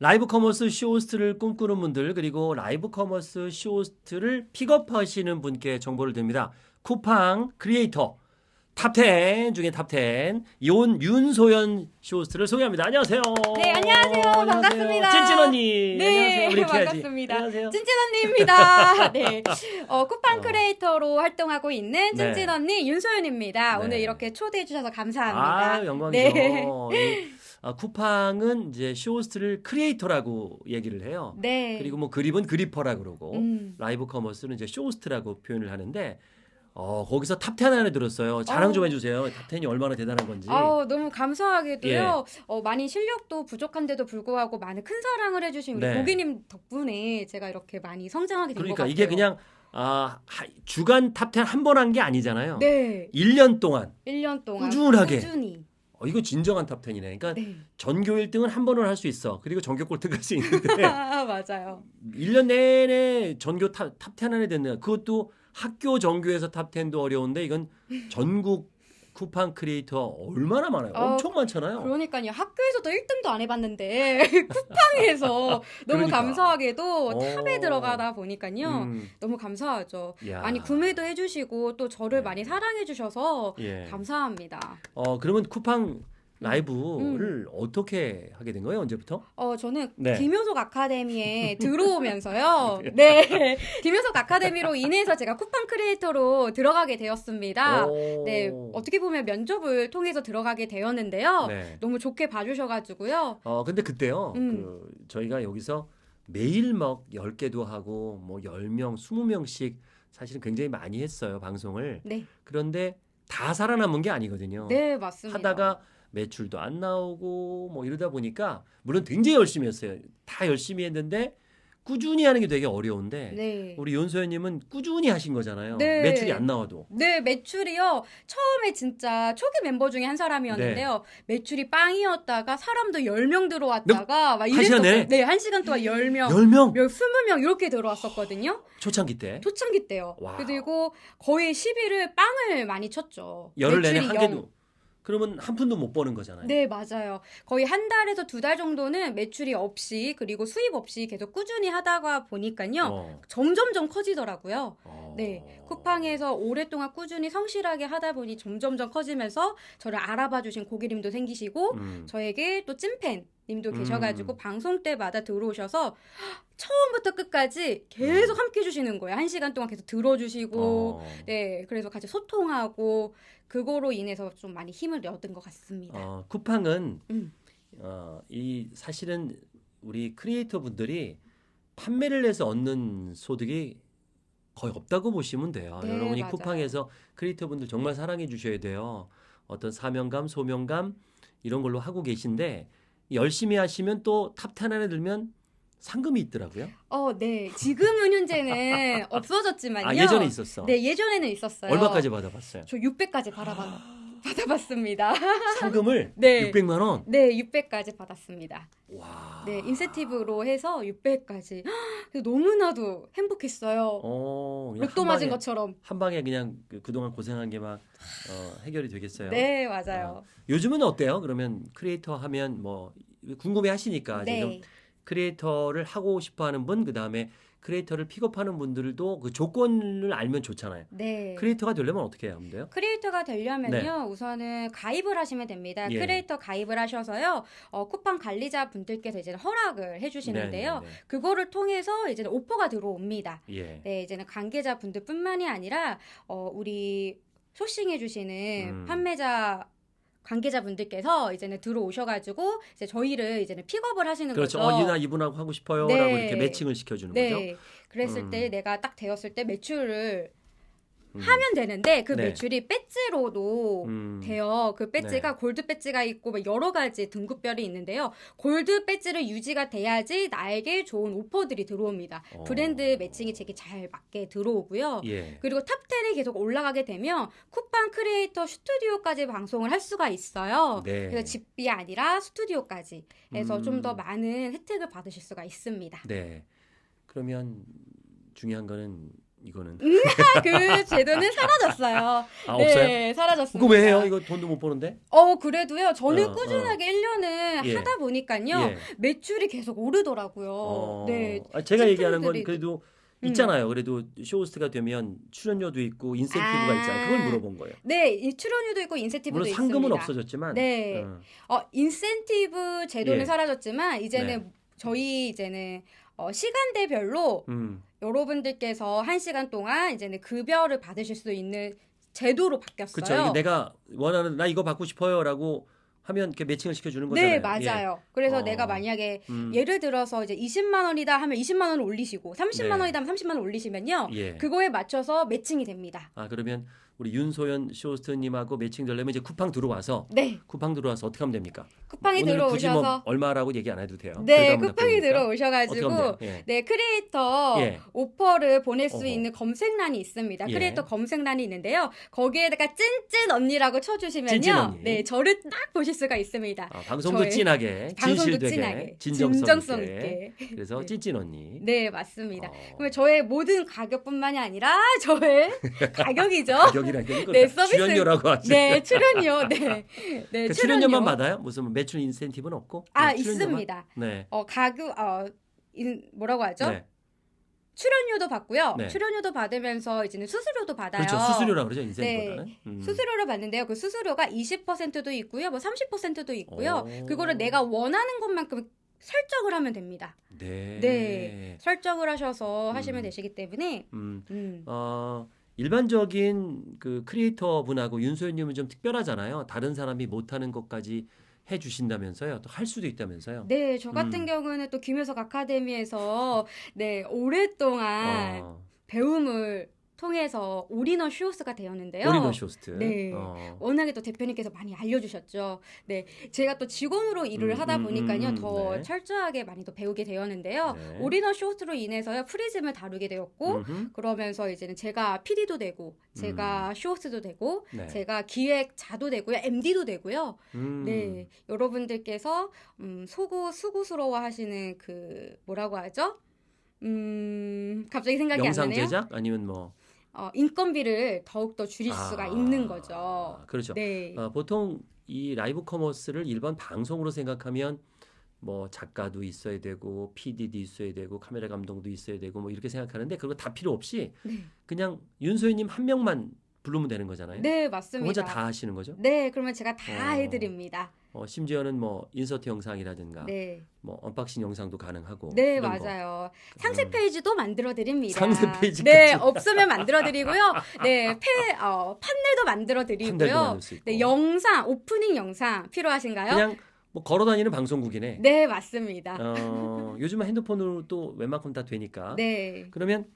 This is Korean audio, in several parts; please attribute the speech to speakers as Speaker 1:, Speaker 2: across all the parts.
Speaker 1: 라이브 커머스 쇼호스트를 꿈꾸는 분들 그리고 라이브 커머스 쇼호스트를 픽업하시는 분께 정보를 드립니다. 쿠팡 크리에이터 탑10 중에 탑10 이온 윤소연 쇼호스트를 소개합니다. 안녕하세요.
Speaker 2: 네, 안녕하세요. 반갑습니다.
Speaker 1: 찐찐 언니.
Speaker 2: 네,
Speaker 1: 안녕하세요.
Speaker 2: 반갑습니다.
Speaker 1: 안녕하세요.
Speaker 2: 찐찐 언니입니다. 네. 어, 쿠팡
Speaker 1: 어.
Speaker 2: 크리에이터로 활동하고 있는
Speaker 1: 네.
Speaker 2: 찐찐 언니 윤소연입니다.
Speaker 1: 네.
Speaker 2: 오늘 이렇게 초대해 주셔서 감사합니다.
Speaker 1: 아, 영광이죠.
Speaker 2: 네.
Speaker 1: 이, 아, 쿠팡은 이제 쇼호스트를 크리에이터라고 얘기를 해요.
Speaker 2: 네.
Speaker 1: 그리고 뭐 그립은 그리퍼라 그러고
Speaker 2: 음.
Speaker 1: 라이브 커머스는 이제 쇼호스트라고 표현을 하는데 어, 거기서 탑10 안에 들었어요. 자랑 좀
Speaker 2: 어.
Speaker 1: 해주세요. 탑10이 얼마나 대단한 건지.
Speaker 2: 아우, 너무 감사하게도요.
Speaker 1: 예.
Speaker 2: 어, 많이 실력도 부족한데도 불구하고 많은 큰 사랑을 해주신 우리
Speaker 1: 네.
Speaker 2: 고객님 덕분에 제가 이렇게 많이 성장하게 된것
Speaker 1: 그러니까
Speaker 2: 같아요.
Speaker 1: 이게 그냥 아, 하- 주간 탑10 한 번 한 게 아니잖아요.
Speaker 2: 네.
Speaker 1: 1년 동안
Speaker 2: 1년 동안
Speaker 1: 꾸준하게.
Speaker 2: 꾸준히.
Speaker 1: 어, 이거 진정한 탑10이네. 그러니까
Speaker 2: 네.
Speaker 1: 전교 1등은 한 번은 할 수 있어. 그리고 전교 꼴등 할 수 있는데
Speaker 2: 아, 맞아요.
Speaker 1: 1년 내내 전교 탑, 탑10 안에 됐네요. 그것도 학교 전교에서 탑10도 어려운데 이건 전국 쿠팡 크리에이터 얼마나 많아요.
Speaker 2: 어,
Speaker 1: 엄청 많잖아요.
Speaker 2: 그러니까요. 학교에서도 1등도 안 해봤는데 쿠팡에서 너무
Speaker 1: 그러니까.
Speaker 2: 감사하게도
Speaker 1: 어.
Speaker 2: 탑에 들어가다 보니까요.
Speaker 1: 음,
Speaker 2: 너무 감사하죠.
Speaker 1: 야.
Speaker 2: 많이 구매도 해주시고 또 저를
Speaker 1: 네.
Speaker 2: 많이 사랑해주셔서
Speaker 1: 예.
Speaker 2: 감사합니다.
Speaker 1: 어 그러면 쿠팡 라이브를
Speaker 2: 음.
Speaker 1: 어떻게 하게 된 거예요? 언제부터?
Speaker 2: 어 저는
Speaker 1: 네.
Speaker 2: 김효석 아카데미에 들어오면서요. 네, 김효석 아카데미로 인해서 제가 쿠팡 크리에이터로 들어가게 되었습니다.
Speaker 1: 오.
Speaker 2: 네, 어떻게 보면 면접을 통해서 들어가게 되었는데요.
Speaker 1: 네.
Speaker 2: 너무 좋게 봐주셔가지고요.
Speaker 1: 어 근데 그때요.
Speaker 2: 음.
Speaker 1: 그 저희가 여기서 매일 막 10개도 하고 뭐 10명, 20명씩 사실은 굉장히 많이 했어요, 방송을.
Speaker 2: 네,
Speaker 1: 그런데 다 살아남은 게 아니거든요.
Speaker 2: 네 맞습니다.
Speaker 1: 하다가 매출도 안 나오고 뭐 이러다 보니까 물론 굉장히 열심히 했어요. 다 열심히 했는데 꾸준히 하는 게 되게 어려운데
Speaker 2: 네.
Speaker 1: 우리 윤소연님은 꾸준히 하신 거잖아요.
Speaker 2: 네.
Speaker 1: 매출이 안 나와도.
Speaker 2: 네, 매출이요. 처음에 진짜 초기 멤버 중에 한 사람이었는데요. 매출이 빵이었다가 사람도 10명 들어왔다가 막
Speaker 1: 네. 한 시간
Speaker 2: 이랬었어요.
Speaker 1: 내내?
Speaker 2: 네, 한 시간 동안 10명,
Speaker 1: 10명
Speaker 2: 몇 20명 이렇게 들어왔었거든요.
Speaker 1: 초창기 때
Speaker 2: 초창기 때요.
Speaker 1: 와.
Speaker 2: 그리고 거의 10일을 빵을 많이 쳤죠.
Speaker 1: 열흘 내내 한. 개도 그러면 한 푼도 못 버는 거잖아요.
Speaker 2: 네, 맞아요. 거의 한 달에서 두 달 정도는 매출이 없이 그리고 수입 없이 계속 꾸준히 하다가 보니까요.
Speaker 1: 어.
Speaker 2: 점점점 커지더라고요.
Speaker 1: 어.
Speaker 2: 네, 쿠팡에서 오랫동안 꾸준히 성실하게 하다 보니 점점점 커지면서 저를 알아봐 주신 고객님도 생기시고
Speaker 1: 음.
Speaker 2: 저에게 또 찐팬 님도 계셔가지고
Speaker 1: 음.
Speaker 2: 방송 때마다 들어오셔서 처음부터 끝까지 계속 함께 해주시는 거예요. 한 시간 동안 계속 들어주시고
Speaker 1: 음. 어.
Speaker 2: 네, 그래서 같이 소통하고 그거로 인해서 좀 많이 힘을 얻은 것 같습니다.
Speaker 1: 어, 쿠팡은
Speaker 2: 음.
Speaker 1: 어, 이 사실은 우리 크리에이터 분들이 판매를 해서 얻는 소득이 거의 없다고 보시면 돼요.
Speaker 2: 네,
Speaker 1: 여러분이
Speaker 2: 맞아요.
Speaker 1: 쿠팡에서 크리에이터 분들 정말 사랑해 주셔야 돼요. 어떤 사명감, 소명감 이런 걸로 하고 계신데 열심히 하시면 또 top 10 안에 들면 상금이 있더라고요.
Speaker 2: 어, 네. 지금은 현재는 없어졌지만요.
Speaker 1: 아, 예전에 있었어.
Speaker 2: 네, 예전에는 있었어요.
Speaker 1: 얼마까지 받아봤어요?
Speaker 2: 저 600까지 받아봤, 받아봤습니다.
Speaker 1: 상금을
Speaker 2: 네.
Speaker 1: 600만 원.
Speaker 2: 네, 600까지 받았습니다.
Speaker 1: 와.
Speaker 2: 네, 인센티브로 해서 600까지. 너무나도 행복했어요.
Speaker 1: 어,
Speaker 2: 로또
Speaker 1: 한
Speaker 2: 맞은 것처럼.
Speaker 1: 한 방에 그냥 그, 그동안 고생한 게 막 어, 해결이 되겠어요.
Speaker 2: 네, 맞아요.
Speaker 1: 요즘은 어때요? 그러면 크리에이터 하면 뭐 궁금해 하시니까
Speaker 2: 네.
Speaker 1: 크리에이터를 하고 싶어 하는 분, 그 다음에 크리에이터를 픽업하는 분들도 그 조건을 알면 좋잖아요.
Speaker 2: 네.
Speaker 1: 크리에이터가 되려면 어떻게 하면 돼요?
Speaker 2: 크리에이터가 되려면요, 우선은 가입을 하시면 됩니다.
Speaker 1: 네. 예.
Speaker 2: 크리에이터 가입을 하셔서요, 어, 쿠팡 관리자 분들께서 이제 허락을 해 주시는데요.
Speaker 1: 네, 네,
Speaker 2: 그거를 통해서 이제 오퍼가 들어옵니다.
Speaker 1: 네. 예.
Speaker 2: 네, 이제는 관계자 분들뿐만이 아니라 어, 우리 sourcing해 주시는
Speaker 1: 음.
Speaker 2: 판매자 관계자분들께서 이제는 들어오셔가지고 이제 저희를 이제는 픽업을 하시는
Speaker 1: 그렇죠.
Speaker 2: 거죠.
Speaker 1: 어, 이나 이분하고 하고 싶어요라고
Speaker 2: 네.
Speaker 1: 이렇게 매칭을 시켜주는
Speaker 2: 네,
Speaker 1: 거죠.
Speaker 2: 그랬을
Speaker 1: 음.
Speaker 2: 때 내가 딱 되었을 때 매출을
Speaker 1: 음.
Speaker 2: 하면 되는데 그
Speaker 1: 네.
Speaker 2: 매출이 배지로도
Speaker 1: 음.
Speaker 2: 돼요. 그 배지가 골드 배지가 있고 막 여러 가지 등급별이 있는데요. 골드 배지를 유지가 돼야지 나에게 좋은 오퍼들이 들어옵니다.
Speaker 1: 어.
Speaker 2: 브랜드 매칭이 제게 잘 맞게 들어오고요.
Speaker 1: 예.
Speaker 2: 그리고 top 10이 계속 올라가게 되면 쿠팡 크리에이터 스튜디오까지 방송을 할 수가 있어요.
Speaker 1: 네.
Speaker 2: 그래서 집이 아니라 스튜디오까지 해서
Speaker 1: 음.
Speaker 2: 좀더 많은 혜택을 받으실 수가 있습니다.
Speaker 1: 네. 그러면 중요한 거는 이거는
Speaker 2: 그 제도는 사라졌어요.
Speaker 1: 아
Speaker 2: 네,
Speaker 1: 없어요?
Speaker 2: 사라졌습니다.
Speaker 1: 그거 왜 해요? 이거 돈도 못 버는데?
Speaker 2: 어, 그래도요. 저는
Speaker 1: 어, 어.
Speaker 2: 꾸준하게 1년을
Speaker 1: 예.
Speaker 2: 하다 보니까요.
Speaker 1: 예.
Speaker 2: 매출이 계속 오르더라고요.
Speaker 1: 어,
Speaker 2: 네.
Speaker 1: 아, 제가 얘기하는 건 그래도
Speaker 2: 음.
Speaker 1: 있잖아요. 그래도 쇼호스트가 되면 출연료도 있고 인센티브가
Speaker 2: 아.
Speaker 1: 있잖아요. 그걸 물어본 거예요.
Speaker 2: 네, 이 출연료도 있고 인센티브도
Speaker 1: 물론 상금은
Speaker 2: 있습니다.
Speaker 1: 없어졌지만
Speaker 2: 네.
Speaker 1: 어,
Speaker 2: 어, 인센티브 제도는
Speaker 1: 예.
Speaker 2: 사라졌지만 이제는
Speaker 1: 네.
Speaker 2: 저희 이제는 어, 시간대별로
Speaker 1: 음.
Speaker 2: 여러분들께서 한 시간 동안 이제는 급여를 받으실 수 있는 제도로 바뀌었어요.
Speaker 1: 그렇죠. 내가 원하는 나 이거 받고 싶어요라고 하면 이렇게 매칭을 시켜주는 거잖아요.
Speaker 2: 네, 맞아요. 그래서
Speaker 1: 어.
Speaker 2: 내가 만약에
Speaker 1: 예. 음.
Speaker 2: 예를 들어서 이제 20만 원이다 하면 20만 원을 올리시고 30만
Speaker 1: 네.
Speaker 2: 원이다 하면 30만 원 올리시면요.
Speaker 1: 예.
Speaker 2: 그거에 맞춰서 매칭이 됩니다.
Speaker 1: 아 그러면 우리 윤소연 쇼호스트님하고 매칭 되려면 이제 쿠팡 들어와서
Speaker 2: 네.
Speaker 1: 쿠팡 들어와서 어떻게 하면 됩니까? 굳이 뭐
Speaker 2: 들어오셔서
Speaker 1: 얼마라고 얘기 안 해도 돼요.
Speaker 2: 네.
Speaker 1: 어떻게
Speaker 2: 들어오셔가지고?
Speaker 1: 예.
Speaker 2: 네, 크리에이터
Speaker 1: 예.
Speaker 2: 오퍼를 보낼 수
Speaker 1: 어허.
Speaker 2: 있는 검색란이 있습니다.
Speaker 1: 예.
Speaker 2: 크리에이터 검색란이 있는데요. 거기에다가 찐찐 언니라고 쳐주시면요.
Speaker 1: 찐찐 언니.
Speaker 2: 네, 저를 딱 보실 수가 있습니다.
Speaker 1: 아, 방송도 찐하게,
Speaker 2: 방송도 찐하게,
Speaker 1: 진정성,
Speaker 2: 진정성
Speaker 1: 있게.
Speaker 2: 있게.
Speaker 1: 그래서
Speaker 2: 네.
Speaker 1: 찐찐 언니.
Speaker 2: 네, 맞습니다.
Speaker 1: 어.
Speaker 2: 그러면 저의 모든 가격뿐만이 아니라 저의 가격이죠.
Speaker 1: 가격 이라는 게
Speaker 2: 네, 서비스.
Speaker 1: 출연료라고 하죠.
Speaker 2: 네, 출연료. 네. 네,
Speaker 1: 그 출연료만 받아요? 무슨 매출 인센티브는 없고?
Speaker 2: 아,
Speaker 1: 네?
Speaker 2: 있습니다.
Speaker 1: 네.
Speaker 2: 어, 가격 어 인, 뭐라고 하죠?
Speaker 1: 네.
Speaker 2: 출연료도 받고요.
Speaker 1: 네.
Speaker 2: 출연료도 받으면서 이제는 수수료도 받아요.
Speaker 1: 그렇죠. 수수료라고 그러죠. 인센티브보다는. 음.
Speaker 2: 수수료를 받는데요. 그 수수료가 20%도 있고요. 뭐 30%도 있고요.
Speaker 1: 오.
Speaker 2: 그거를 내가 원하는 것만큼 설정을 하면 됩니다.
Speaker 1: 네.
Speaker 2: 네. 설정을 하셔서 하시면
Speaker 1: 음.
Speaker 2: 되시기 때문에
Speaker 1: 음.
Speaker 2: 음.
Speaker 1: 어, 일반적인 그 크리에이터 분하고 윤소연님은 좀 특별하잖아요. 다른 사람이 못하는 것까지 해 주신다면서요. 또 할 수도 있다면서요.
Speaker 2: 네, 저 같은
Speaker 1: 음.
Speaker 2: 경우는 또 김효석 아카데미에서 네, 오랫동안
Speaker 1: 어,
Speaker 2: 배움을 통해서 올인원 슈호스가 되었는데요.
Speaker 1: 오리너 쇼스트.
Speaker 2: 네.
Speaker 1: 어.
Speaker 2: 워낙에 또 대표님께서 많이 알려주셨죠. 네, 제가 또 직원으로 일을
Speaker 1: 음,
Speaker 2: 하다
Speaker 1: 음,
Speaker 2: 보니까요,
Speaker 1: 음,
Speaker 2: 더
Speaker 1: 네.
Speaker 2: 철저하게 많이 또 배우게 되었는데요.
Speaker 1: 네.
Speaker 2: 올인원 쇼트로 인해서요, 프리즘을 다루게 되었고,
Speaker 1: 음흠.
Speaker 2: 그러면서 이제는 제가 PD도 되고, 제가 쇼호스트도 되고,
Speaker 1: 네.
Speaker 2: 제가 기획자도 되고요, MD도 되고요.
Speaker 1: 음.
Speaker 2: 네, 여러분들께서 음, 소구 수고스러워 하시는 그 뭐라고 하죠? 음, 갑자기 생각이
Speaker 1: 영상
Speaker 2: 안 나네요.
Speaker 1: 제작 아니면 뭐
Speaker 2: 어, 인건비를 더욱 더 줄일
Speaker 1: 아,
Speaker 2: 수가 있는 거죠.
Speaker 1: 그렇죠.
Speaker 2: 네.
Speaker 1: 어, 보통 이 라이브 커머스를 일반 방송으로 생각하면 뭐 작가도 있어야 되고 PD도 있어야 되고 카메라 감독도 있어야 되고 뭐 이렇게 생각하는데 그거 다 필요 없이
Speaker 2: 네.
Speaker 1: 그냥 윤소연님 한 명만 부르면 되는 거잖아요.
Speaker 2: 네, 맞습니다.
Speaker 1: 혼자 다 하시는 거죠?
Speaker 2: 네, 그러면 제가 다
Speaker 1: 어.
Speaker 2: 해드립니다.
Speaker 1: 어, 심지어는 뭐 인서트 영상이라든가
Speaker 2: 네,
Speaker 1: 뭐 unboxing 영상도 가능하고
Speaker 2: 네
Speaker 1: 이런 거.
Speaker 2: 맞아요. 상세
Speaker 1: 음.
Speaker 2: 페이지도 만들어 드립니다.
Speaker 1: 상세 페이지까지.
Speaker 2: 네, 없으면 만들어 드리고요. 네, 페 어, 판넬도 만들어
Speaker 1: 판넬도
Speaker 2: 드리고요.
Speaker 1: 만들 수 있고.
Speaker 2: 네, 영상 오프닝 영상 필요하신가요?
Speaker 1: 그냥 뭐 걸어 다니는 방송국이네.
Speaker 2: 네, 맞습니다.
Speaker 1: 어, 요즘은 핸드폰으로 또 웬만큼 다 되니까.
Speaker 2: 네.
Speaker 1: 그러면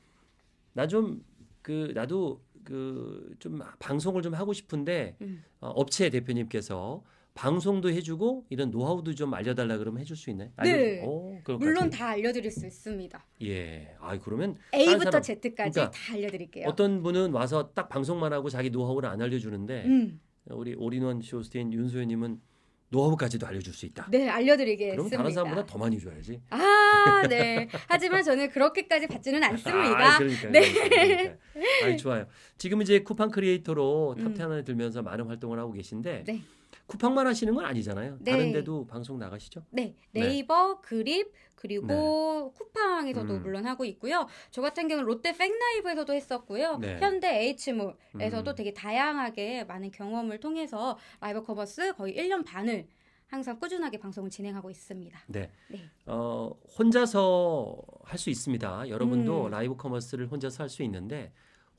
Speaker 1: 나 좀 그 나도 그 좀 방송을 좀 하고 싶은데
Speaker 2: 음.
Speaker 1: 어, 업체 대표님께서 방송도 해주고 이런 노하우도 좀 알려달라 그러면 해줄 수 있나요?
Speaker 2: 네.
Speaker 1: 알려주- 오, 그럴 것
Speaker 2: 물론. 다 알려드릴 수 있습니다.
Speaker 1: 예. 아 그러면
Speaker 2: A부터
Speaker 1: 사람-
Speaker 2: Z까지
Speaker 1: 그러니까
Speaker 2: 다 알려드릴게요.
Speaker 1: 어떤 분은 와서 딱 방송만 하고 자기 노하우를 안 알려주는데
Speaker 2: 음,
Speaker 1: 우리 올인원 쇼스테인 윤소연님은 노하우까지도 알려줄 수 있다.
Speaker 2: 네,
Speaker 1: 그럼
Speaker 2: 알려드리겠습니다.
Speaker 1: 다른 사람보다 더 많이 줘야지.
Speaker 2: 아, 네. 하지만 저는 그렇게까지 받지는 않습니다.
Speaker 1: 아, 그러니까,
Speaker 2: 네.
Speaker 1: 그러니까. 아, 좋아요. 지금 이제 쿠팡 크리에이터로
Speaker 2: 음.
Speaker 1: top 10 안에 들면서 많은 활동을 하고 계신데
Speaker 2: 네.
Speaker 1: 쿠팡만 하시는 건 아니잖아요.
Speaker 2: 네.
Speaker 1: 다른 데도 방송 나가시죠?
Speaker 2: 네,
Speaker 1: 네.
Speaker 2: 네이버, 그립, 그리고 쿠팡에서도
Speaker 1: 음.
Speaker 2: 물론 하고 있고요. 저 같은 경우는 롯데 백라이브에서도 했었고요.
Speaker 1: 네.
Speaker 2: 현대 H몰에서도
Speaker 1: 음.
Speaker 2: 되게 다양하게 많은 경험을 통해서 라이브 커머스 거의 1년 반을 항상 꾸준하게 방송을 진행하고 있습니다.
Speaker 1: 네.
Speaker 2: 네.
Speaker 1: 어, 혼자서 할 수 있습니다. 여러분도
Speaker 2: 음.
Speaker 1: 라이브 커머스를 혼자서 할 수 있는데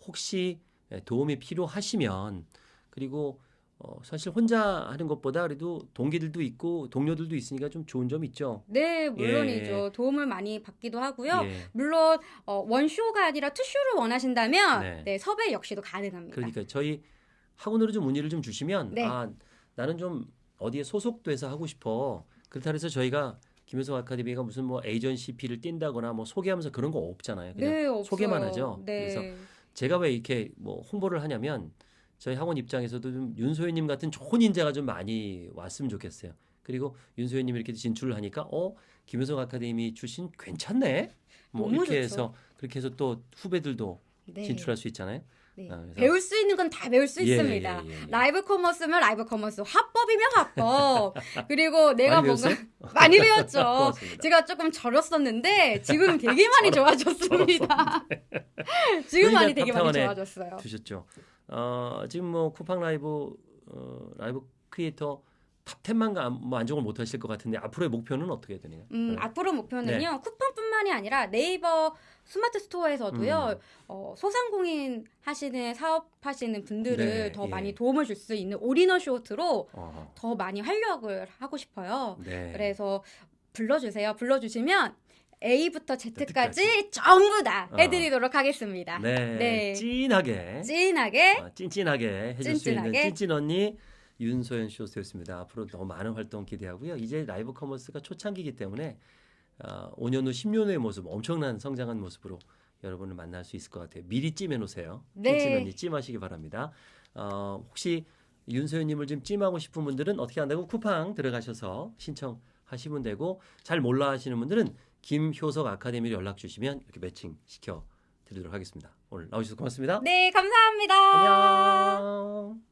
Speaker 1: 혹시 예, 도움이 필요하시면 그리고 어, 사실 혼자 하는 것보다 그래도 동기들도 있고 동료들도 있으니까 좀 좋은 점 있죠.
Speaker 2: 네, 물론이죠. 도움을 많이 받기도 하고요.
Speaker 1: 예.
Speaker 2: 물론 어, 원쇼가 아니라 투쇼를 원하신다면
Speaker 1: 네.
Speaker 2: 네. 섭외 역시도 가능합니다.
Speaker 1: 그러니까 저희 학원으로 좀 문의를 좀 주시면
Speaker 2: 네.
Speaker 1: 아 나는 좀 어디에 소속돼서 하고 싶어 그렇다 해서 저희가 김효석 아카데미가 무슨 뭐 에이전시 피를 띈다거나 뭐 소개하면서 그런 거 없잖아요. 그냥
Speaker 2: 네, 없어요.
Speaker 1: 소개만 하죠.
Speaker 2: 네.
Speaker 1: 그래서 제가 왜 이렇게 뭐 홍보를 하냐면 저희 학원 입장에서도 좀 윤소연님 같은 좋은 인재가 좀 많이 왔으면 좋겠어요. 그리고 윤소연님 이렇게 진출을 하니까 어 김효석 아카데미 출신 괜찮네. 뭐 이렇게
Speaker 2: 좋죠.
Speaker 1: 해서 그렇게 해서 또 후배들도
Speaker 2: 네.
Speaker 1: 진출할 수 있잖아요.
Speaker 2: 네.
Speaker 1: 아,
Speaker 2: 배울 수 있는 건 다 배울 수
Speaker 1: 예,
Speaker 2: 있습니다.
Speaker 1: 예, 예, 예.
Speaker 2: 라이브 커머스면 라이브 커머스, 화법이면 화법. 그리고 내가
Speaker 1: 많이
Speaker 2: 뭔가? 많이 배웠죠. 제가 조금 절었었는데 지금 되게 많이 좋아졌습니다. 지금 많이 되게 많이 좋아졌어요.
Speaker 1: 두셨죠. 어, 지금 뭐 쿠팡 라이브 어, 라이브 크리에이터 top 10만 가, 뭐 만족을 못 하실 것 같은데 앞으로의 목표는 어떻게 되나요?
Speaker 2: 음,
Speaker 1: 네.
Speaker 2: 앞으로 목표는요.
Speaker 1: 네.
Speaker 2: 쿠팡 뿐만이 아니라 네이버 스마트 스토어에서도요.
Speaker 1: 음.
Speaker 2: 어, 소상공인 하시는 사업하시는 분들을
Speaker 1: 네,
Speaker 2: 더
Speaker 1: 예.
Speaker 2: 많이 도움을 줄 수 있는 올인원 쇼트로
Speaker 1: 어,
Speaker 2: 더 많이 활약을 하고 싶어요.
Speaker 1: 네.
Speaker 2: 그래서 불러주세요. 불러주시면 A부터
Speaker 1: Z까지.
Speaker 2: Z까지 전부 다
Speaker 1: 어.
Speaker 2: 해드리도록 하겠습니다.
Speaker 1: 네.
Speaker 2: 네.
Speaker 1: 찐하게
Speaker 2: 진하게
Speaker 1: 어, 찐찐하게 해줄 수 있는
Speaker 2: 찐찐하게.
Speaker 1: 찐찐 언니 윤소연 쇼호스트였습니다. 앞으로 더 많은 활동 기대하고요. 이제 live commerce가 초창기이기 때문에 어, 5년 후 10년 후의 모습 엄청난 성장한 모습으로 여러분을 만날 수 있을 것 같아요. 미리 찜해 놓으세요.
Speaker 2: 네.
Speaker 1: 찐찐 언니 찜하시기 바랍니다. 어, 혹시 윤소연님을 좀 찜하고 싶은 분들은 어떻게 한다고 쿠팡 들어가셔서 신청하시면 되고 잘 몰라 하시는 분들은 김효석 아카데미로 연락 주시면 이렇게 매칭 시켜 드리도록 하겠습니다. 오늘 나오셔서 고맙습니다.
Speaker 2: 네 감사합니다.
Speaker 1: 안녕.